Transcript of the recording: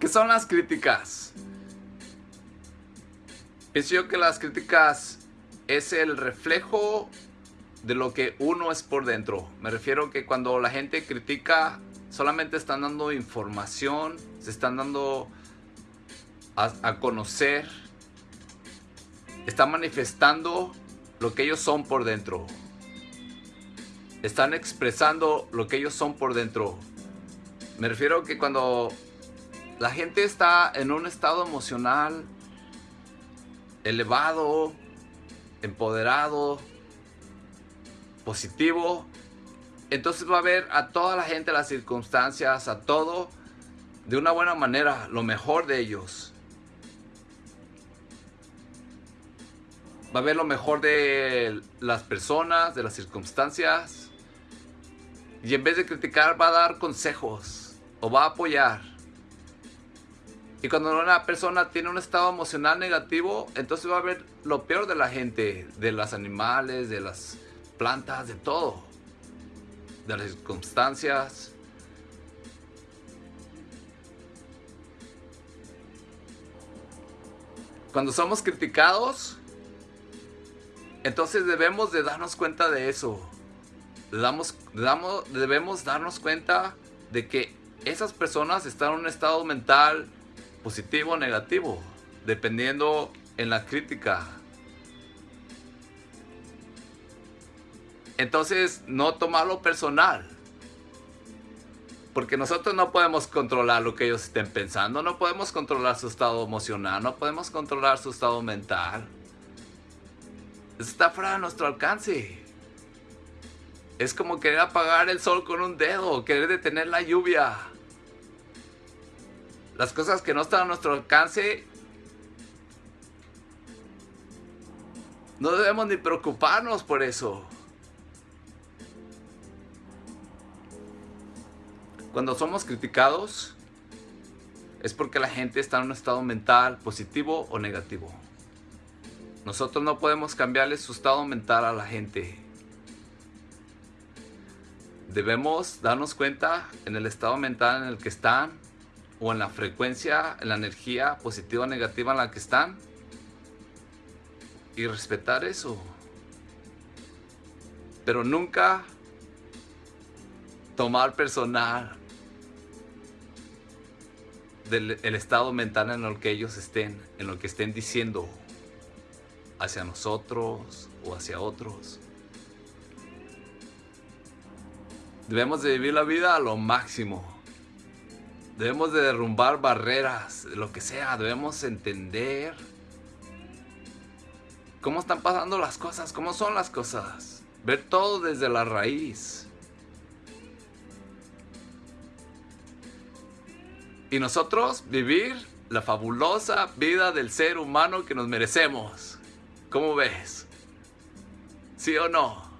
¿Qué son las críticas? Pienso yo que las críticas es el reflejo de lo que uno es por dentro. Me refiero que cuando la gente critica, solamente están dando información, se están dando a, a conocer, están manifestando lo que ellos son por dentro. Están expresando lo que ellos son por dentro. Me refiero que cuando la gente está en un estado emocional elevado, empoderado, positivo, entonces va a ver a toda la gente, las circunstancias, a todo de una buena manera, lo mejor de ellos. Va a ver lo mejor de las personas, de las circunstancias. Y en vez de criticar, va a dar consejos o va a apoyar. Y cuando una persona tiene un estado emocional negativo, entonces va a ver lo peor de la gente, de los animales, de las plantas, de todo. De las circunstancias. Cuando somos criticados, entonces debemos de darnos cuenta de eso. Damos, damos, debemos darnos cuenta de que esas personas están en un estado mental positivo o negativo, dependiendo en la crítica. Entonces, no tomarlo personal. Porque nosotros no podemos controlar lo que ellos estén pensando, no podemos controlar su estado emocional, no podemos controlar su estado mental. está fuera de nuestro alcance. Es como querer apagar el sol con un dedo, querer detener la lluvia. Las cosas que no están a nuestro alcance, no debemos ni preocuparnos por eso. Cuando somos criticados es porque la gente está en un estado mental positivo o negativo. Nosotros no podemos cambiarle su estado mental a la gente. Debemos darnos cuenta en el estado mental en el que están o en la frecuencia, en la energía positiva o negativa en la que están y respetar eso. Pero nunca tomar personal del estado mental en el que ellos estén, en lo que estén diciendo hacia nosotros o hacia otros. Debemos de vivir la vida a lo máximo. Debemos de derrumbar barreras, lo que sea. Debemos entender cómo están pasando las cosas, cómo son las cosas. Ver todo desde la raíz. y nosotros vivir la fabulosa vida del ser humano que nos merecemos. ¿Cómo ves? ¿Sí o no?